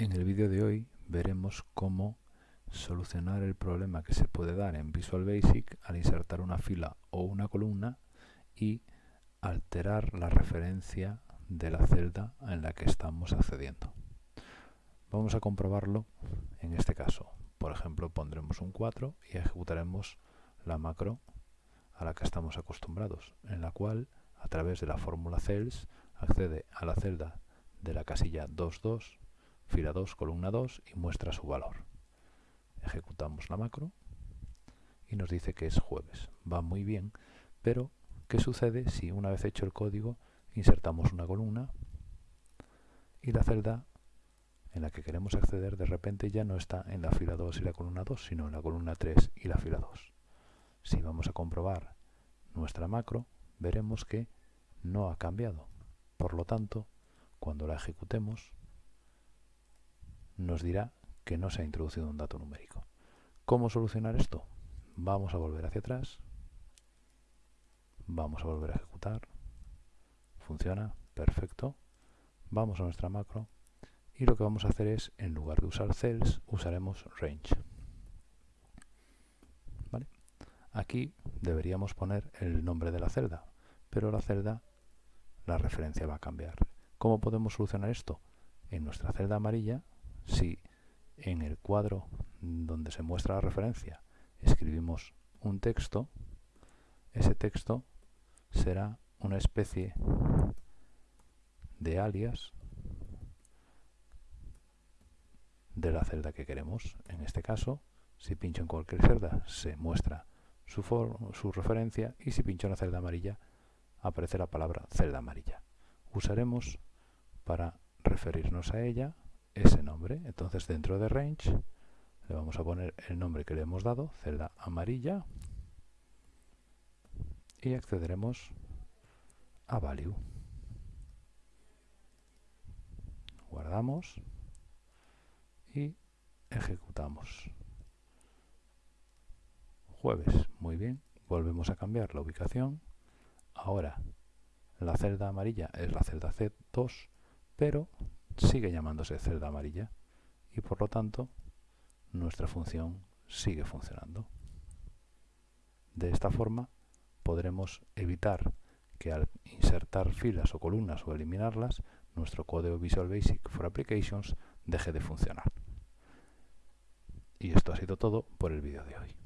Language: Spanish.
En el vídeo de hoy veremos cómo solucionar el problema que se puede dar en Visual Basic al insertar una fila o una columna y alterar la referencia de la celda en la que estamos accediendo. Vamos a comprobarlo en este caso. Por ejemplo, pondremos un 4 y ejecutaremos la macro a la que estamos acostumbrados, en la cual, a través de la fórmula cells, accede a la celda de la casilla 22 fila 2, columna 2 y muestra su valor. Ejecutamos la macro y nos dice que es jueves. Va muy bien, pero ¿qué sucede si una vez hecho el código insertamos una columna y la celda en la que queremos acceder de repente ya no está en la fila 2 y la columna 2, sino en la columna 3 y la fila 2. Si vamos a comprobar nuestra macro, veremos que no ha cambiado. Por lo tanto, cuando la ejecutemos, nos dirá que no se ha introducido un dato numérico. ¿Cómo solucionar esto? Vamos a volver hacia atrás, vamos a volver a ejecutar, funciona, perfecto, vamos a nuestra macro y lo que vamos a hacer es, en lugar de usar cells, usaremos range. Aquí deberíamos poner el nombre de la celda, pero la celda, la referencia va a cambiar. ¿Cómo podemos solucionar esto? En nuestra celda amarilla si en el cuadro donde se muestra la referencia escribimos un texto, ese texto será una especie de alias de la celda que queremos. En este caso, si pincho en cualquier celda, se muestra su, su referencia y si pincho en la celda amarilla, aparece la palabra celda amarilla. Usaremos para referirnos a ella ese nombre. Entonces dentro de range le vamos a poner el nombre que le hemos dado, celda amarilla, y accederemos a value. Guardamos y ejecutamos. Jueves, muy bien, volvemos a cambiar la ubicación. Ahora la celda amarilla es la celda C2, pero sigue llamándose celda amarilla y por lo tanto nuestra función sigue funcionando. De esta forma podremos evitar que al insertar filas o columnas o eliminarlas, nuestro código Visual Basic for Applications deje de funcionar. Y esto ha sido todo por el vídeo de hoy.